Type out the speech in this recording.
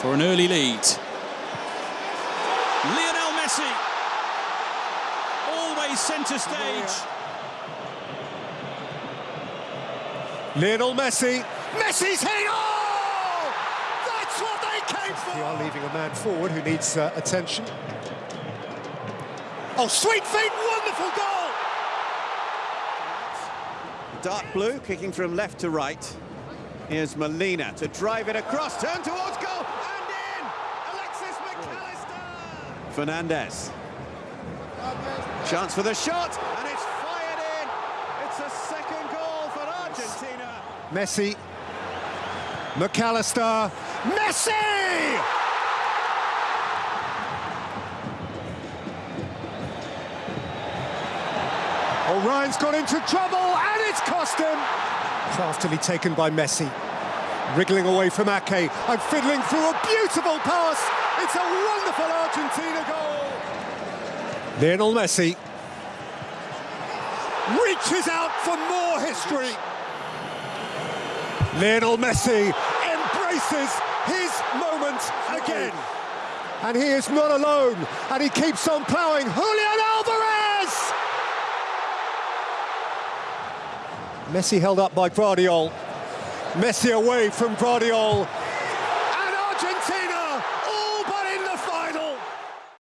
for an early lead. Lionel Messi, always centre stage. Lionel Messi. Messi's hit! Oh! That's what they came for! They are leaving a man forward who needs uh, attention. Oh, sweet feet, wonderful goal! Dark blue, kicking from left to right. Here's Molina to drive it across, turn towards goal, and in! Alexis Mac Allister! Fernandez. Chance for the shot, and it's fired in! It's a second goal for Argentina! Messi. Mac Allister. Messi! Ryan's got into trouble, and it's cost him! Craftily taken by Messi. Wriggling away from Ake, and fiddling through a beautiful pass! It's a wonderful Argentina goal! Lionel Messi reaches out for more history. Lionel Messi embraces his moment again. And he is not alone, and he keeps on ploughing. Julian Alvarez! Messi held up by Gvardiol. Messi away from Gvardiol. And Argentina